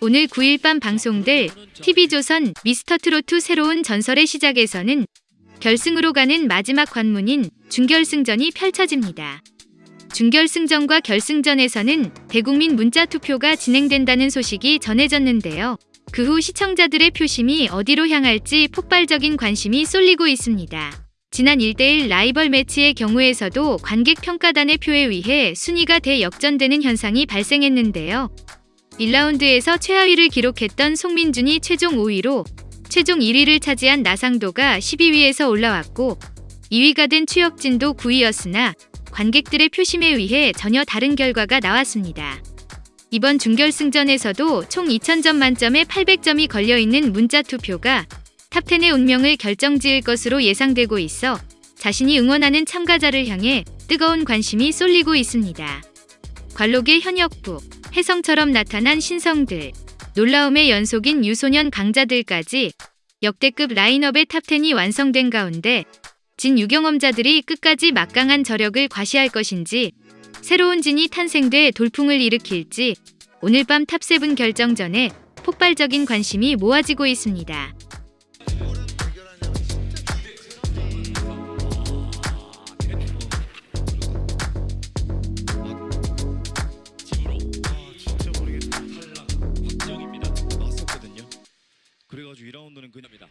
오늘 9일 밤 방송될 TV조선 미스터트로트 새로운 전설의 시작에서는 결승으로 가는 마지막 관문인 준결승전이 펼쳐집니다. 준결승전과 결승전에서는 대국민 문자 투표가 진행된다는 소식이 전해졌는데요. 그 후 시청자들의 표심이 어디로 향할지 폭발적인 관심이 쏠리고 있습니다. 지난 1대1 라이벌 매치의 경우에서도 관객 평가단의 표에 의해 순위가 대역전되는 현상이 발생했는데요. 1라운드에서 최하위를 기록했던 송민준이 최종 5위로 최종 1위를 차지한 나상도가 12위에서 올라왔고 2위가 된 추혁진도 9위였으나 관객들의 표심에 의해 전혀 다른 결과가 나왔습니다. 이번 준결승전에서도 총 2000점 만점에 800점이 걸려있는 문자 투표가 탑10의 운명을 결정지을 것으로 예상되고 있어 자신이 응원하는 참가자를 향해 뜨거운 관심이 쏠리고 있습니다. 관록의 현역부, 혜성처럼 나타난 신성들, 놀라움의 연속인 유소년 강자들까지 역대급 라인업의 top 10이 완성된 가운데 진 유경험자들이 끝까지 막강한 저력을 과시할 것인지 새로운 진이 탄생돼 돌풍을 일으킬지 오늘 밤 top 7 결정전에 폭발적인 관심이 모아지고 있습니다. 나서는 그녀입니다.